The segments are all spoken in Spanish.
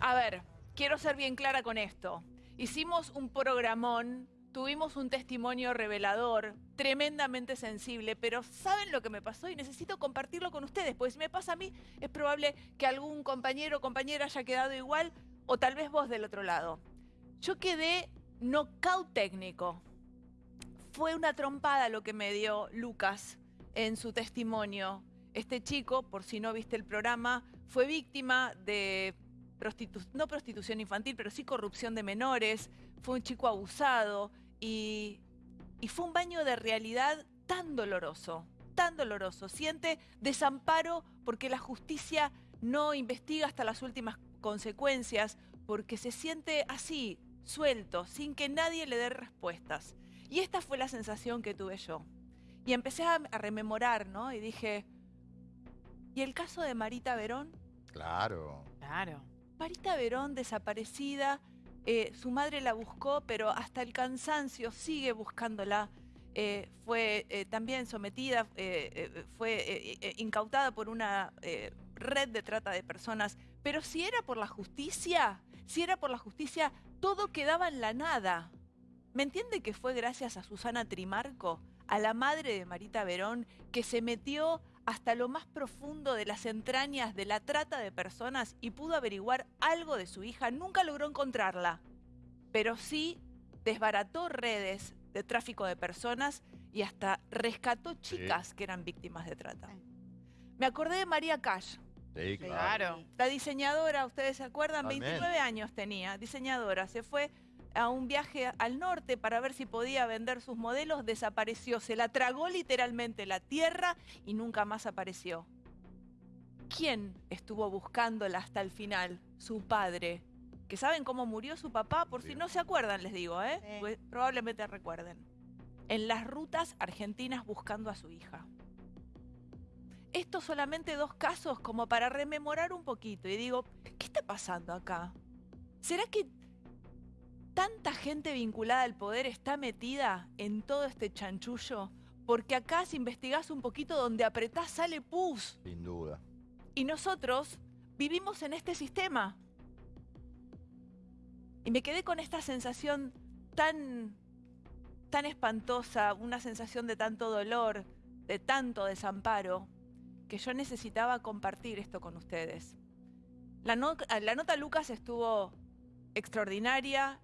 A ver, quiero ser bien clara con esto. Hicimos un programón, tuvimos un testimonio revelador, tremendamente sensible, pero ¿saben lo que me pasó? Y necesito compartirlo con ustedes, porque si me pasa a mí, es probable que algún compañero o compañera haya quedado igual, o tal vez vos del otro lado. Yo quedé knockout técnico. Fue una trompada lo que me dio Lucas en su testimonio. Este chico, por si no viste el programa, fue víctima de no prostitución infantil, pero sí corrupción de menores, fue un chico abusado y, y fue un baño de realidad tan doloroso, tan doloroso. Siente desamparo porque la justicia no investiga hasta las últimas consecuencias, porque se siente así, suelto, sin que nadie le dé respuestas. Y esta fue la sensación que tuve yo. Y empecé a, rememorar, ¿no? Y dije, ¿y el caso de Marita Verón? Claro. Claro. Marita Verón desaparecida, eh, su madre la buscó, pero hasta el cansancio sigue buscándola. Eh, fue eh, también sometida, fue incautada por una red de trata de personas. Pero si era por la justicia, si era por la justicia, todo quedaba en la nada. ¿Me entiende que fue gracias a Susana Trimarco, a la madre de Marita Verón, que se metió hasta lo más profundo de las entrañas de la trata de personas y pudo averiguar algo de su hija, nunca logró encontrarla, pero sí desbarató redes de tráfico de personas y hasta rescató chicas que eran víctimas de trata. Me acordé de María Cash. Sí, claro. La diseñadora, ¿ustedes se acuerdan? 29 años tenía, diseñadora. Se fue a un viaje al norte para ver si podía vender sus modelos, desapareció. Se la tragó literalmente la tierra y nunca más apareció. ¿Quién estuvo buscándola hasta el final? Su padre. ¿Que saben cómo murió su papá? Por si no se acuerdan, les digo, ¿eh? Pues probablemente recuerden. En las rutas argentinas buscando a su hija. Estos solamente dos casos como para rememorar un poquito. Y digo, ¿qué está pasando acá? ¿Será que tanta gente vinculada al poder está metida en todo este chanchullo? Porque acá si investigás un poquito donde apretás sale pus. Sin duda. Y nosotros vivimos en este sistema. Y me quedé con esta sensación tan, tan espantosa, una sensación de tanto dolor, de tanto desamparo, que yo necesitaba compartir esto con ustedes. La, la nota Lucas estuvo extraordinaria,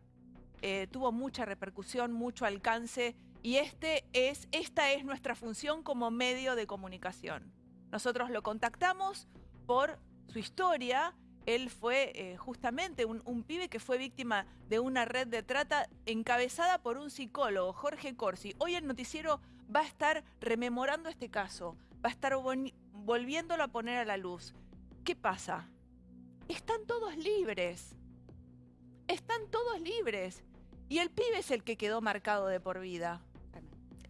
eh, tuvo mucha repercusión, mucho alcance y este es, esta es nuestra función como medio de comunicación. Nosotros lo contactamos por su historia. Él fue eh, justamente un, un, pibe que fue víctima de una red de trata encabezada por un psicólogo, Jorge Corsi. Hoy el noticiero va a estar rememorando este caso, va a estar volviéndolo a poner a la luz. ¿Qué pasa? Están todos libres. Están todos libres. Y el pibe es el que quedó marcado de por vida.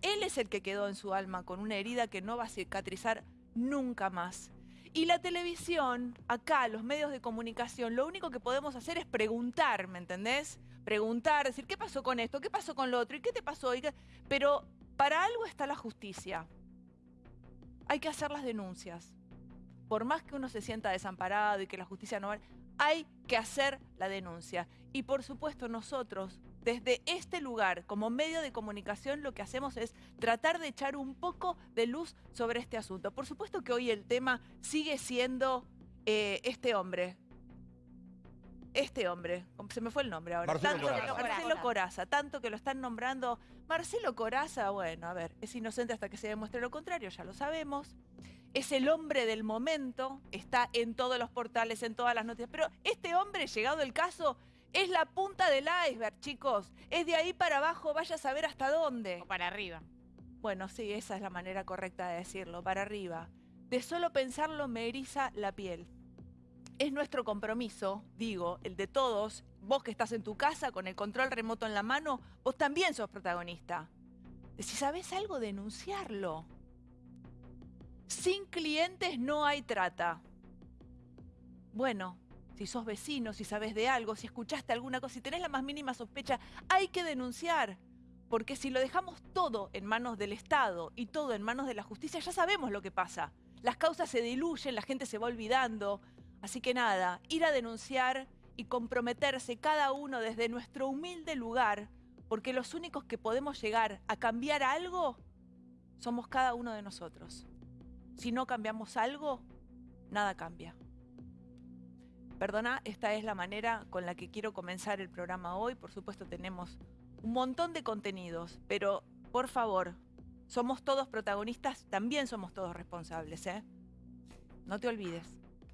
Él es el que quedó en su alma con una herida que no va a cicatrizar nunca más. Y la televisión, acá, los medios de comunicación, lo único que podemos hacer es preguntar, ¿me entendés? Preguntar, decir, ¿qué pasó con esto? ¿Qué pasó con lo otro? ¿Y qué te pasó? Pero para algo está la justicia. Hay que hacer las denuncias. Por más que uno se sienta desamparado y que la justicia no. Hay que hacer la denuncia. Y por supuesto nosotros, desde este lugar, como medio de comunicación, lo que hacemos es tratar de echar un poco de luz sobre este asunto. Por supuesto que hoy el tema sigue siendo eh, este hombre. Este hombre, se me fue el nombre ahora. Marcelo, Coraza. Marcelo Coraza, tanto que lo están nombrando. Marcelo Coraza, bueno, a ver, es inocente hasta que se demuestre lo contrario, ya lo sabemos. Es el hombre del momento, está en todos los portales, en todas las noticias. Pero este hombre, llegado el caso, es la punta del iceberg, chicos. Es de ahí para abajo, vaya a saber hasta dónde. O para arriba. Bueno, sí, esa es la manera correcta de decirlo, para arriba. De solo pensarlo me eriza la piel. Es nuestro compromiso, digo, el de todos. Vos que estás en tu casa con el control remoto en la mano, vos también sos protagonista. Si sabés algo, denunciarlo. Sin clientes no hay trata. Bueno, si sos vecino, si sabes de algo, si escuchaste alguna cosa, si tenés la más mínima sospecha, hay que denunciar. Porque si lo dejamos todo en manos del Estado y todo en manos de la justicia, ya sabemos lo que pasa. Las causas se diluyen, la gente se va olvidando. Así que nada, ir a denunciar y comprometerse cada uno desde nuestro humilde lugar, porque los únicos que podemos llegar a cambiar algo somos cada uno de nosotros. Si no cambiamos algo, nada cambia. Perdona, esta es la manera con la que quiero comenzar el programa hoy. Por supuesto tenemos un montón de contenidos, pero por favor, somos todos protagonistas, también somos todos responsables. ¿eh? No te olvides.